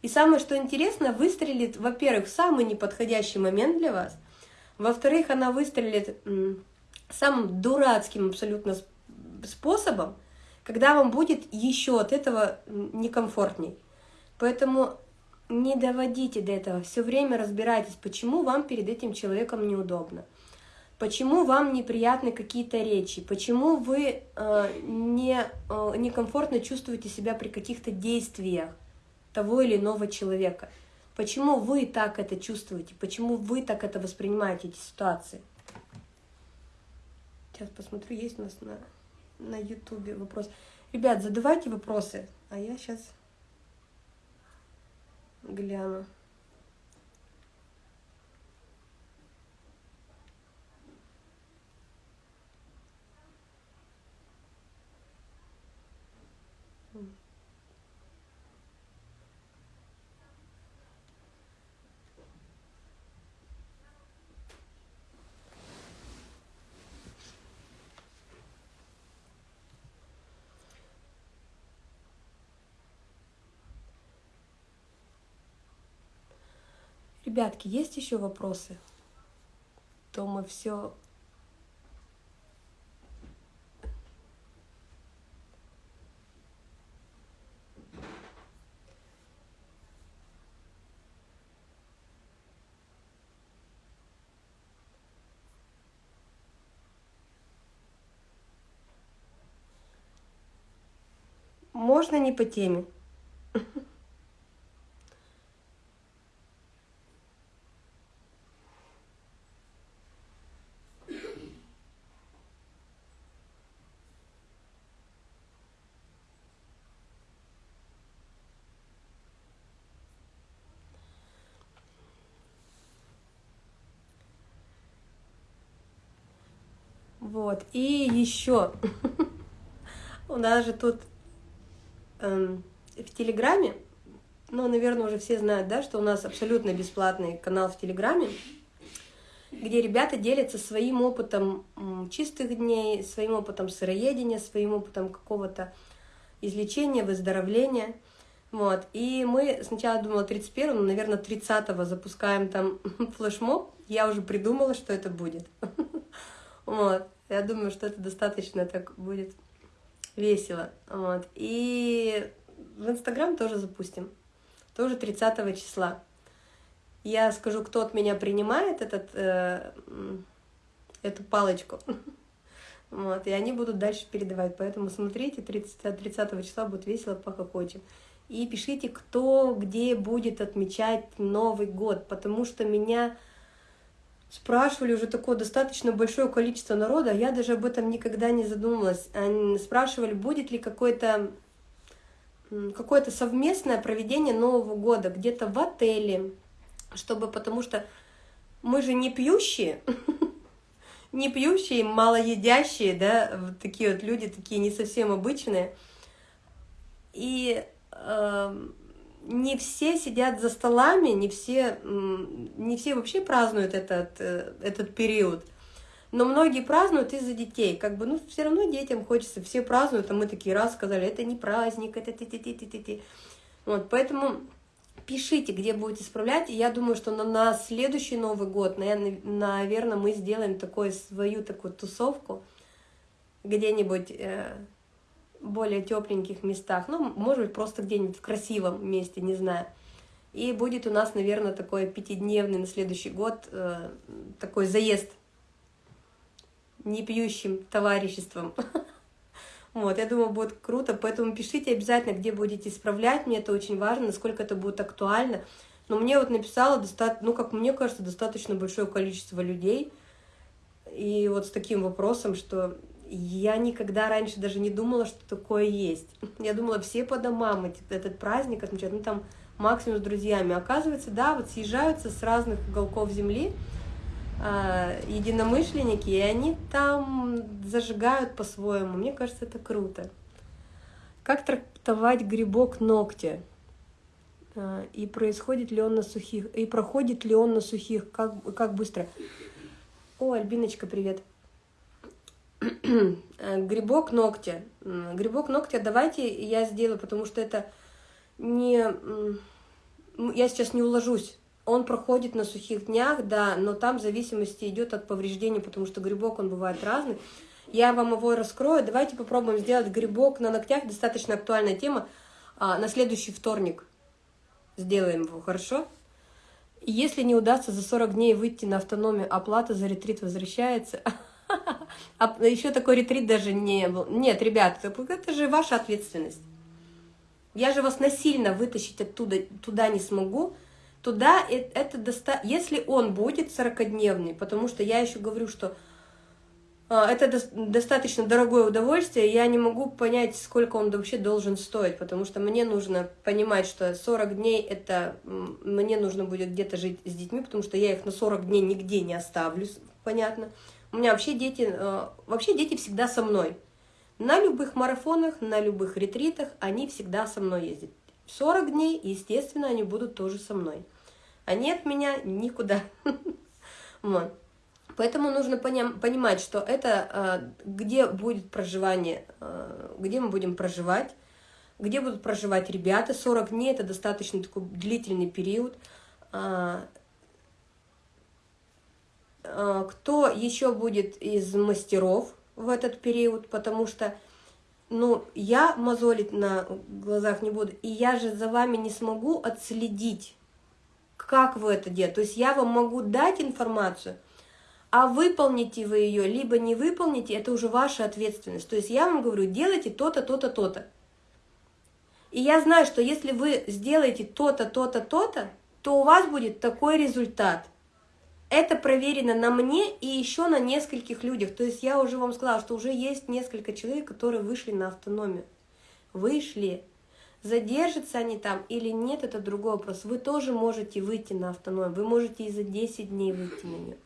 И самое, что интересно, выстрелит, во-первых, в самый неподходящий момент для вас, во-вторых, она выстрелит самым дурацким абсолютно способом, когда вам будет еще от этого некомфортней. Поэтому не доводите до этого, все время разбирайтесь, почему вам перед этим человеком неудобно, почему вам неприятны какие-то речи, почему вы э, не, э, некомфортно чувствуете себя при каких-то действиях того или иного человека. Почему вы так это чувствуете? Почему вы так это воспринимаете, эти ситуации? Сейчас посмотрю, есть у нас на, на ютубе вопрос. Ребят, задавайте вопросы, а я сейчас гляну. Ребятки, есть еще вопросы? То мы все Можно не по теме. Вот. И еще у нас же тут эм, в Телеграме, ну, наверное, уже все знают, да, что у нас абсолютно бесплатный канал в Телеграме, где ребята делятся своим опытом чистых дней, своим опытом сыроедения, своим опытом какого-то излечения, выздоровления. Вот. И мы сначала думала 31 но, наверное, 30 запускаем там флешмоб. Я уже придумала, что это будет. Вот. Я думаю, что это достаточно так будет весело. Вот. И в Инстаграм тоже запустим. Тоже 30 числа. Я скажу, кто от меня принимает этот, э, эту палочку. Вот, и они будут дальше передавать. Поэтому смотрите, 30, 30 числа будет весело, похохочем. И пишите, кто где будет отмечать Новый год, потому что меня спрашивали уже такое достаточно большое количество народа, а я даже об этом никогда не задумывалась. Они спрашивали, будет ли какое-то какое-то совместное проведение Нового года где-то в отеле, чтобы, потому что мы же не пьющие, не пьющие, малоедящие, да, вот такие вот люди, такие не совсем обычные. И э, не все сидят за столами, не все, не все вообще празднуют этот, э, этот период. Но многие празднуют из-за детей. Как бы, ну, все равно детям хочется, все празднуют, а мы такие раз сказали, это не праздник, это ти ти ти ти ти ти Вот, поэтому пишите, где будете справлять. И я думаю, что на, на следующий Новый год, наверное, мы сделаем такую свою такую тусовку где-нибудь э, более тепленьких местах, ну, может быть, просто где-нибудь в красивом месте, не знаю. И будет у нас, наверное, такой пятидневный на следующий год э, такой заезд непьющим товариществом. Вот, я думаю, будет круто, поэтому пишите обязательно, где будете исправлять, мне это очень важно, насколько это будет актуально. Но мне вот написало, ну, как мне кажется, достаточно большое количество людей, и вот с таким вопросом, что я никогда раньше даже не думала, что такое есть. Я думала, все по домам этот праздник отмечают, ну там максимум с друзьями. Оказывается, да, вот съезжаются с разных уголков земли э, единомышленники, и они там зажигают по-своему. Мне кажется, это круто. Как трактовать грибок ногтя? Э, и происходит ли он на сухих, и проходит ли он на сухих, как, как быстро? О, Альбиночка, привет. Грибок ногтя. Грибок ногтя давайте я сделаю, потому что это не... Я сейчас не уложусь. Он проходит на сухих днях, да, но там в зависимости идет от повреждений, потому что грибок, он бывает разный. Я вам его раскрою. Давайте попробуем сделать грибок на ногтях. Достаточно актуальная тема. А, на следующий вторник сделаем его, хорошо? Если не удастся за 40 дней выйти на автономию, оплата за ретрит возвращается. А еще такой ретрит даже не был. Нет, ребят, это же ваша ответственность. Я же вас насильно вытащить оттуда туда не смогу. туда это доста... если он будет 40-дневный, потому что я еще говорю, что а, это достаточно дорогое удовольствие, я не могу понять, сколько он вообще должен стоить, потому что мне нужно понимать, что 40 дней это мне нужно будет где-то жить с детьми, потому что я их на 40 дней нигде не оставлю, понятно. У меня вообще дети, а, вообще дети всегда со мной. На любых марафонах, на любых ретритах они всегда со мной ездят. 40 дней, естественно, они будут тоже со мной. Они от меня никуда. Вот. Поэтому нужно понимать, что это а, где будет проживание, а, где мы будем проживать, где будут проживать ребята. 40 дней – это достаточно такой длительный период. А, кто еще будет из мастеров в этот период, потому что ну, я мозолить на глазах не буду, и я же за вами не смогу отследить, как вы это делаете. То есть я вам могу дать информацию – а выполните вы ее, либо не выполните, это уже ваша ответственность. То есть я вам говорю, делайте то-то, то-то, то-то. И я знаю, что если вы сделаете то-то, то-то, то-то, то у вас будет такой результат. Это проверено на мне и еще на нескольких людях. То есть я уже вам сказала, что уже есть несколько человек, которые вышли на автономию. Вышли. Задержатся они там или нет, это другой вопрос. Вы тоже можете выйти на автономию, вы можете и за 10 дней выйти на нее.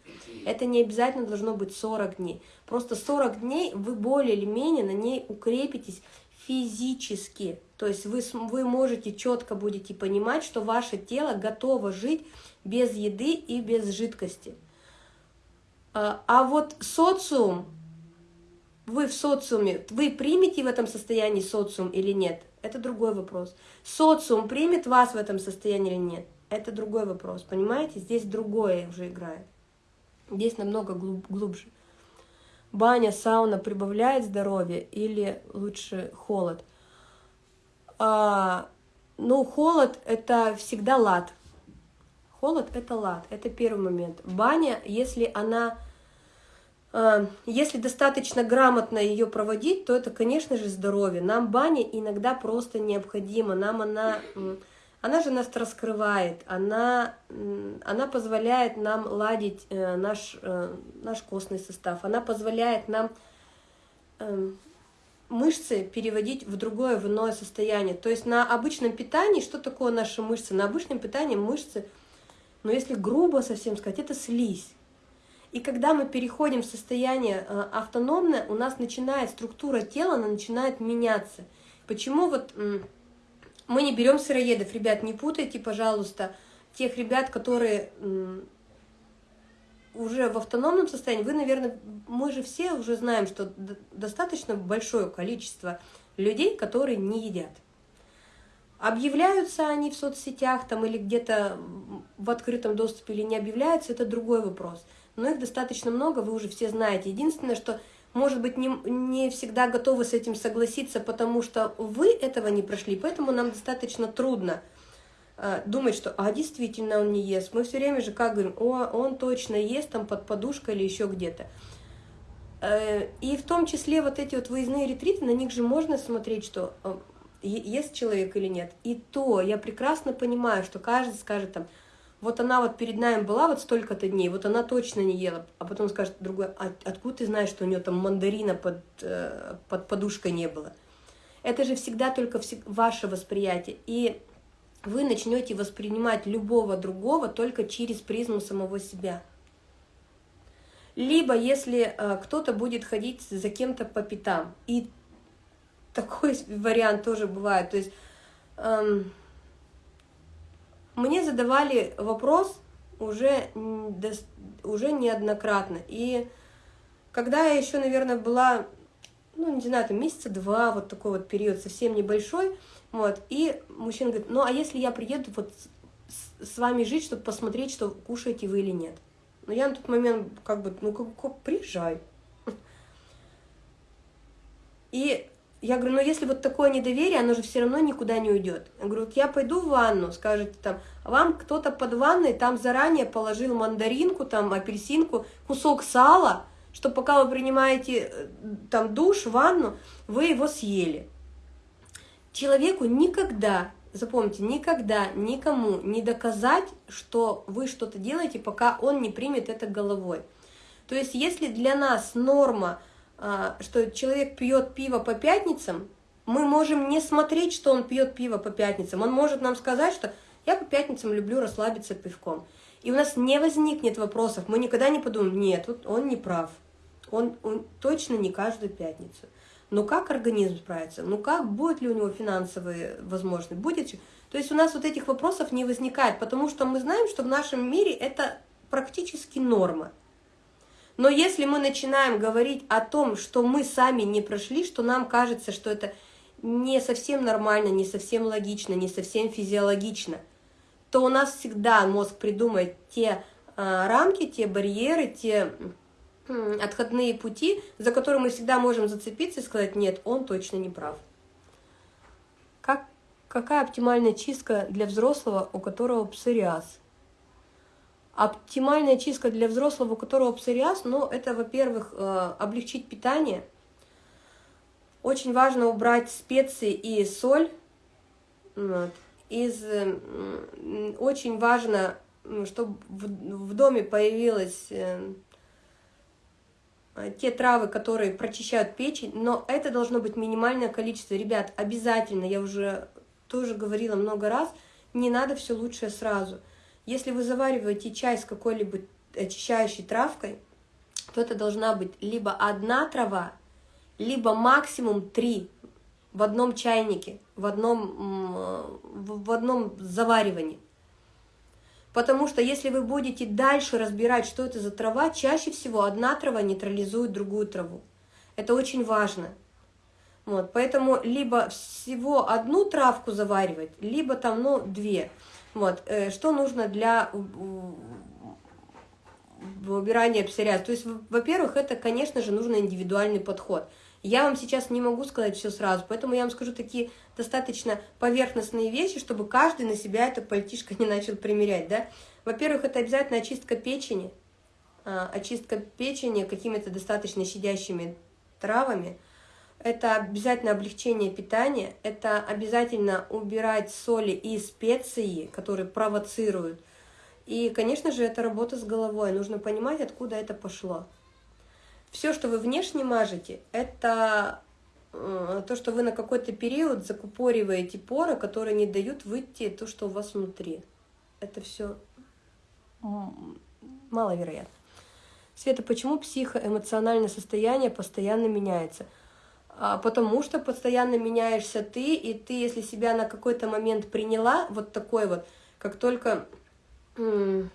Это не обязательно должно быть 40 дней. Просто 40 дней вы более или менее на ней укрепитесь физически. То есть вы, вы можете четко будете понимать, что ваше тело готово жить без еды и без жидкости. А, а вот социум, вы в социуме, вы примете в этом состоянии социум или нет – это другой вопрос. Социум примет вас в этом состоянии или нет, это другой вопрос, понимаете? Здесь другое уже играет. Здесь намного глуб, глубже. Баня, сауна прибавляет здоровье или лучше холод? А, ну, холод – это всегда лад. Холод – это лад, это первый момент. Баня, если она а, если достаточно грамотно ее проводить, то это, конечно же, здоровье. Нам баня иногда просто необходима. Нам она, она же нас раскрывает, она, она позволяет нам ладить э, наш, э, наш костный состав, она позволяет нам мышцы переводить в другое, в иное состояние. То есть на обычном питании, что такое наши мышцы? На обычном питании мышцы, ну если грубо совсем сказать, это слизь. И когда мы переходим в состояние э, автономное, у нас начинает структура тела, она начинает меняться. Почему вот мы не берем сыроедов, ребят, не путайте, пожалуйста, тех ребят, которые уже в автономном состоянии, вы, наверное, мы же все уже знаем, что достаточно большое количество людей, которые не едят. Объявляются они в соцсетях там или где-то в открытом доступе или не объявляются, это другой вопрос но их достаточно много, вы уже все знаете. Единственное, что, может быть, не, не всегда готовы с этим согласиться, потому что вы этого не прошли, поэтому нам достаточно трудно э, думать, что, а, действительно он не ест. Мы все время же как говорим, о, он точно ест там под подушкой или еще где-то. Э, и в том числе вот эти вот выездные ретриты, на них же можно смотреть, что э, ест человек или нет. И то я прекрасно понимаю, что каждый скажет там, вот она вот перед нами была вот столько-то дней, вот она точно не ела, а потом скажет другой, а откуда ты знаешь, что у нее там мандарина под, э, под подушкой не было? Это же всегда только ваше восприятие, и вы начнете воспринимать любого другого только через призму самого себя. Либо если э, кто-то будет ходить за кем-то по пятам, и такой вариант тоже бывает, то есть... Эм, мне задавали вопрос уже, уже неоднократно. И когда я еще, наверное, была, ну, не знаю, там месяца два, вот такой вот период совсем небольшой, вот, и мужчина говорит, ну, а если я приеду вот с, вами жить, чтобы посмотреть, что кушаете вы или нет? Но я на тот момент как бы, ну, как, как приезжай. И я говорю, ну если вот такое недоверие, оно же все равно никуда не уйдет. Я говорю, я пойду в ванну, скажете там, вам кто-то под ванной там заранее положил мандаринку, там апельсинку, кусок сала, что пока вы принимаете э, там душ, ванну, вы его съели. Человеку никогда запомните, никогда никому не доказать, что вы что-то делаете, пока он не примет это головой. То есть, если для нас норма, что человек пьет пиво по пятницам, мы можем не смотреть, что он пьет пиво по пятницам. Он может нам сказать, что я по пятницам люблю расслабиться пивком. И у нас не возникнет вопросов, мы никогда не подумаем, нет, вот он не прав, он, он точно не каждую пятницу. Но как организм справится? Ну как, будет ли у него финансовые возможности? Будет? То есть у нас вот этих вопросов не возникает, потому что мы знаем, что в нашем мире это практически норма. Но если мы начинаем говорить о том, что мы сами не прошли, что нам кажется, что это не совсем нормально, не совсем логично, не совсем физиологично – то у нас всегда мозг придумает те э, рамки, те барьеры, те э, отходные пути, за которые мы всегда можем зацепиться и сказать, нет, он точно не прав. Как, какая оптимальная чистка для взрослого, у которого псориаз? Оптимальная чистка для взрослого, у которого псориаз, ну, это, во-первых, э, облегчить питание. Очень важно убрать специи и соль. Из очень важно, чтобы в доме появилось э, те травы, которые прочищают печень, но это должно быть минимальное количество. Ребят, обязательно, я уже тоже говорила много раз, не надо все лучшее сразу. Если вы завариваете чай с какой-либо очищающей травкой, то это должна быть либо одна трава, либо максимум три в одном чайнике, в одном, в одном заваривании. Потому что если вы будете дальше разбирать, что это за трава, чаще всего одна трава нейтрализует другую траву. Это очень важно. Вот, поэтому либо всего одну травку заваривать, либо там, ну, две. Вот, э, что нужно для убирания псориаза? То есть, во-первых, это, конечно же, нужно индивидуальный подход – я вам сейчас не могу сказать все сразу, поэтому я вам скажу такие достаточно поверхностные вещи, чтобы каждый на себя это пальтишко не начал примерять. Да? Во-первых, это обязательно очистка печени, а, очистка печени какими-то достаточно щадящими травами. Это обязательно облегчение питания, это обязательно убирать соли и специи, которые провоцируют. И, конечно же, это работа с головой. Нужно понимать, откуда это пошло. Все, что вы внешне мажете, это э, то, что вы на какой-то период закупориваете поры, которые не дают выйти то, что у вас внутри. Это все маловероятно. Света, почему психоэмоциональное состояние постоянно меняется? А, потому что постоянно меняешься ты, и ты, если себя на какой-то момент приняла, вот такой вот, как только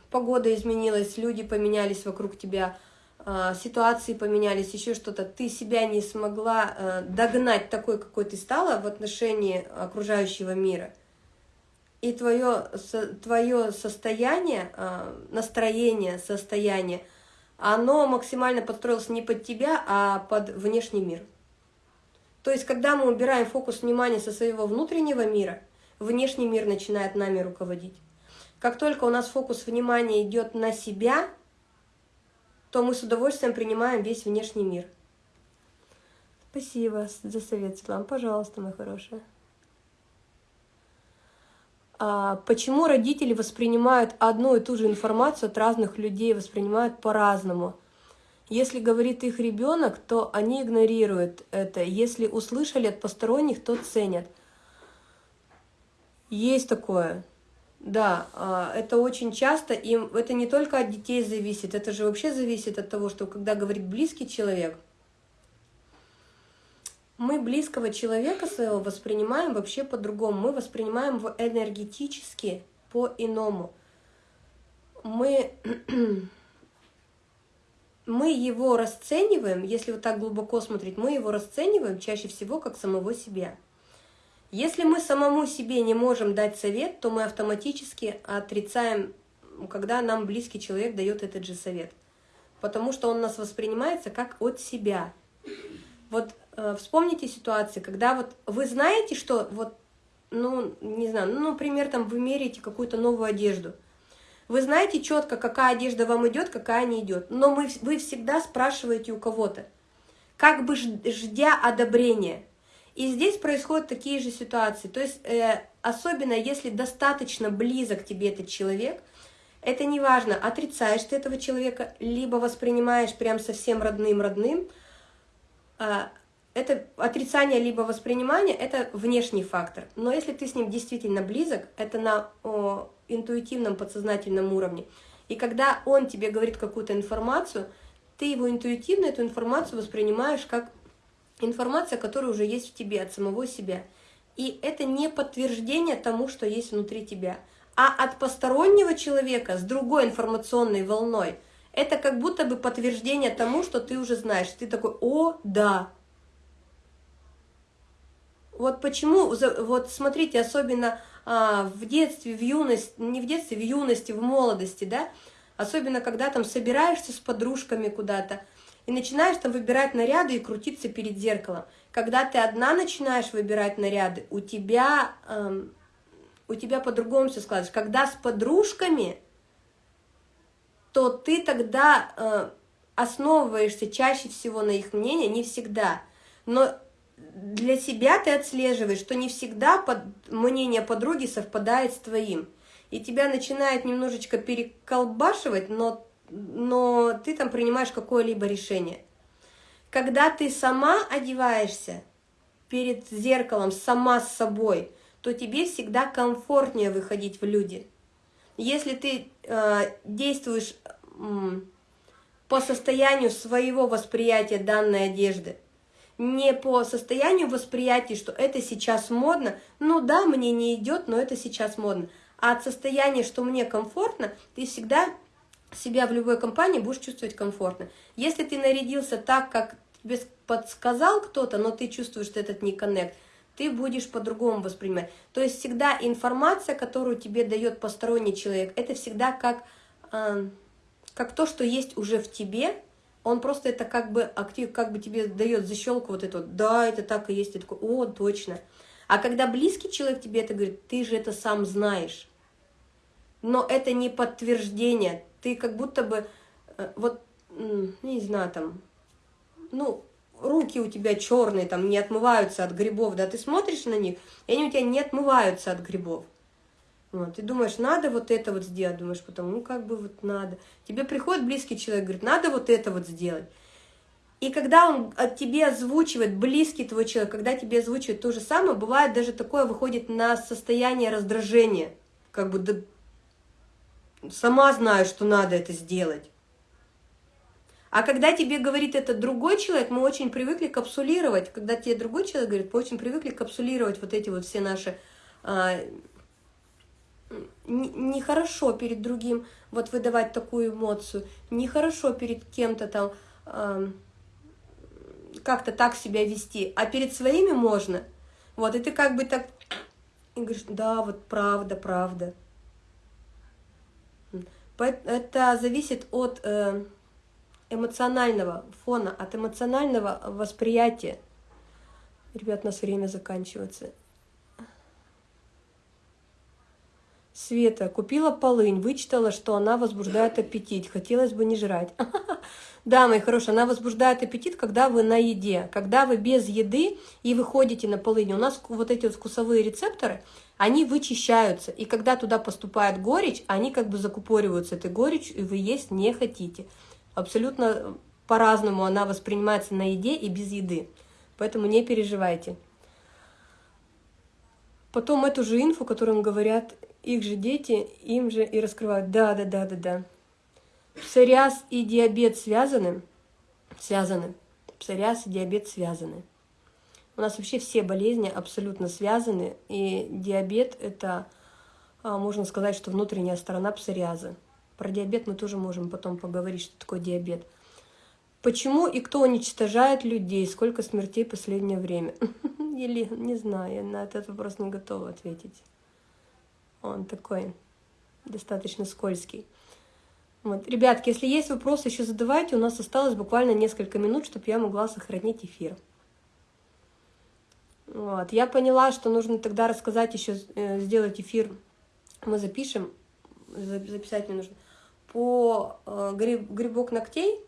погода изменилась, люди поменялись вокруг тебя, а, ситуации поменялись, еще что-то, ты себя не смогла э, догнать такой, какой ты стала в отношении окружающего мира, и твое, твое состояние, а, настроение, состояние, оно максимально подстроилось не под тебя, а под внешний мир. То есть, когда мы убираем фокус внимания со своего внутреннего мира, внешний мир начинает нами руководить. Как только у нас фокус внимания идет на себя – то мы с удовольствием принимаем весь внешний мир. Спасибо за совет, Светлана. Пожалуйста, моя хорошая. А почему родители воспринимают одну и ту же информацию от разных людей, воспринимают по-разному? Если говорит их ребенок, то они игнорируют это. Если услышали от посторонних, то ценят. Есть такое. Да, а, это очень часто, и это не только от детей зависит, это же вообще зависит от того, что когда говорит близкий человек, мы близкого человека своего воспринимаем вообще по-другому, мы воспринимаем его энергетически по-иному. Мы, мы его расцениваем, если вот так глубоко смотреть, мы его расцениваем чаще всего как самого себя – если мы самому себе не можем дать совет, то мы автоматически отрицаем, когда нам близкий человек дает этот же совет. Потому что он нас воспринимается как от себя. Вот э, вспомните ситуации, когда вот вы знаете, что вот, ну, не знаю, ну, например, там вы меряете какую-то новую одежду. Вы знаете четко, какая одежда вам идет, какая не идет. Но мы, вы всегда спрашиваете у кого-то, как бы ждя одобрения – и здесь происходят такие же ситуации. То есть э, особенно если достаточно близок тебе этот человек, это не важно, отрицаешь ты этого человека, либо воспринимаешь прям совсем родным-родным, а, это отрицание либо воспринимание, это внешний фактор. Но если ты с ним действительно близок, это на о, интуитивном подсознательном уровне. И когда он тебе говорит какую-то информацию, ты его интуитивно, эту информацию воспринимаешь как информация, которая уже есть в тебе, от самого себя. И это не подтверждение тому, что есть внутри тебя. А от постороннего человека с другой информационной волной, это как будто бы подтверждение тому, что ты уже знаешь. Ты такой, о, да, вот почему, вот смотрите, особенно а, в детстве, в юности, не в детстве, в юности, в молодости, да, особенно когда там собираешься с подружками куда-то, и начинаешь там выбирать наряды и крутиться перед зеркалом. Когда ты одна начинаешь выбирать наряды, у тебя, эм, у тебя по-другому все складывается. Когда с подружками, то ты тогда э, основываешься чаще всего на их мнении, не всегда. Но для себя ты отслеживаешь, что не всегда под, мнение подруги совпадает с твоим. И тебя начинает немножечко переколбашивать, но, но ты там принимаешь какое-либо решение. Когда ты сама одеваешься перед зеркалом, сама с собой, то тебе всегда комфортнее выходить в люди. Если ты э, действуешь э, по состоянию своего восприятия данной одежды, не по состоянию восприятия, что это сейчас модно, ну да, мне не идет, но это сейчас модно, а от состояния, что мне комфортно, ты всегда себя в любой компании будешь чувствовать комфортно. Если ты нарядился так, как тебе подсказал кто-то, но ты чувствуешь, что этот не коннект, ты будешь по-другому воспринимать. То есть всегда информация, которую тебе дает посторонний человек, это всегда как, э, как то, что есть уже в тебе, он просто это как бы актив, как бы тебе дает защелку вот вот, да, это так и есть, ты такой, о, точно. А когда близкий человек тебе это говорит, ты же это сам знаешь. Но это не подтверждение, ты как будто бы, э, вот, не знаю, там, ну, руки у тебя черные, там, не отмываются от грибов, да, ты смотришь на них, и они у тебя не отмываются от грибов. Вот, ты думаешь, надо вот это вот сделать, думаешь потом, ну как бы вот надо. Тебе приходит близкий человек, говорит, надо вот это вот сделать. И когда он от тебе озвучивает, близкий твой человек, когда тебе озвучивает то же самое, бывает даже такое выходит на состояние раздражения. Как бы, да, сама знаю, что надо это сделать. А когда тебе говорит это другой человек, мы очень привыкли капсулировать. Когда тебе другой человек говорит, мы очень привыкли капсулировать вот эти вот все наши а, нехорошо перед другим вот выдавать такую эмоцию, нехорошо перед кем-то там э, как-то так себя вести, а перед своими можно. Вот, и ты как бы так и говоришь, да, вот правда, правда. Это зависит от э, эмоционального фона, от эмоционального восприятия. Ребят, у нас время заканчивается. Света, купила полынь, вычитала, что она возбуждает аппетит. Хотелось бы не жрать. Да, мои хорошие, она возбуждает аппетит, когда вы на еде. Когда вы без еды и выходите на полынь. У нас вот эти вот вкусовые рецепторы, они вычищаются. И когда туда поступает горечь, они как бы закупориваются этой горечью, и вы есть не хотите. Абсолютно по-разному она воспринимается на еде и без еды. Поэтому не переживайте. Потом эту же инфу, которую говорят их же дети, им же и раскрывают. Да, да, да, да, да. Псориаз и диабет связаны? Связаны. Псориаз и диабет связаны. У нас вообще все болезни абсолютно связаны, и диабет – это, а, можно сказать, что внутренняя сторона псориаза. Про диабет мы тоже можем потом поговорить, что такое диабет. Почему и кто уничтожает людей? Сколько смертей в последнее время? Или, не знаю, я на этот вопрос не готова ответить. Он такой достаточно скользкий. Вот. Ребятки, если есть вопросы, еще задавайте. У нас осталось буквально несколько минут, чтобы я могла сохранить эфир. Вот. Я поняла, что нужно тогда рассказать еще, э, сделать эфир. Мы запишем, записать мне нужно, по э, гриб, грибок ногтей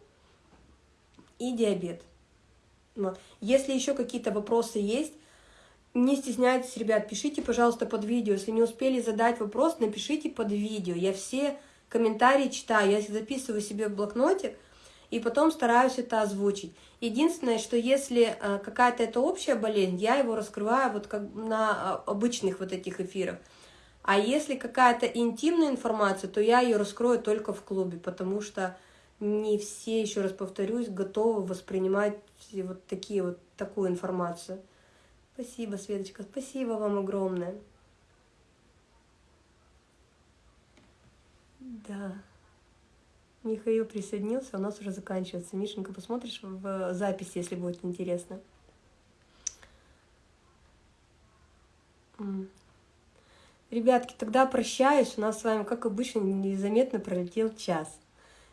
и диабет. Вот. Если еще какие-то вопросы есть, Не стесняйтесь, ребят, пишите, пожалуйста, под видео. Если не успели задать вопрос, напишите под видео. Я все комментарии читаю, я записываю себе в блокнотик, и потом стараюсь это озвучить. Единственное, что если э, какая-то это общая болезнь, я его раскрываю вот как на а, обычных вот этих эфирах. А если какая-то интимная информация, то я ее раскрою только в клубе, потому что не все, еще раз повторюсь, готовы воспринимать вот такие вот такую информацию. Спасибо, Светочка, спасибо вам огромное. Да. Михаил присоединился, у нас уже заканчивается. Мишенька, посмотришь в записи, если будет интересно. Ребятки, тогда прощаюсь. У нас с вами, как обычно, незаметно пролетел час.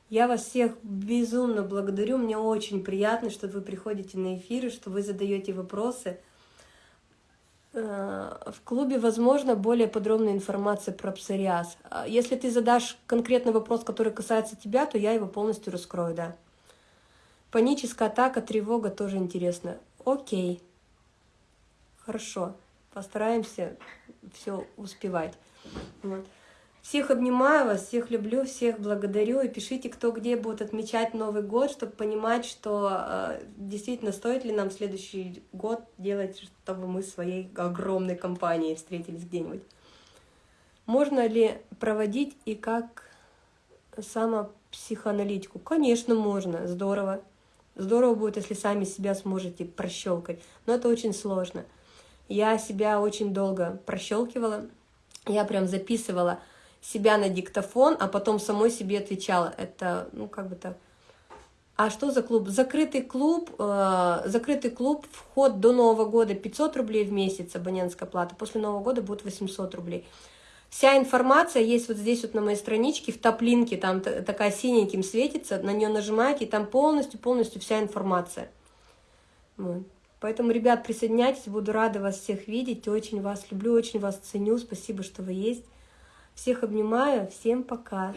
Я вас всех безумно благодарю. Мне очень приятно, что вы приходите на эфиры, что вы задаете вопросы. Э, в клубе, возможно, более подробная информация про псориаз. А если ты задашь конкретный вопрос, который касается тебя, то я его полностью раскрою, да. Паническая атака, тревога тоже интересно. Окей. Хорошо. Постараемся все успевать. Вот. Всех обнимаю вас, всех люблю, всех благодарю. И пишите, кто где будет отмечать Новый год, чтобы понимать, что э, действительно стоит ли нам следующий год делать, чтобы мы своей огромной компанией встретились где-нибудь. Можно ли проводить и как самопсихоаналитику? Конечно, можно, здорово. Здорово будет, если сами себя сможете прощелкать, но это очень сложно. Я себя очень долго прощелкивала, я прям записывала себя на диктофон, а потом самой себе отвечала. Это, ну, как бы так. А что за клуб? Закрытый клуб, э, закрытый клуб, вход до Нового года 500 рублей в месяц, абонентская плата, после Нового года будет 800 рублей. Вся информация есть вот здесь вот на моей страничке, в топ-линке, там такая синеньким светится, на нее нажимаете, и там полностью-полностью вся информация. Вот. Поэтому, ребят, присоединяйтесь, буду рада вас всех видеть, очень вас люблю, очень вас ценю, спасибо, что вы есть. Всех обнимаю, всем пока.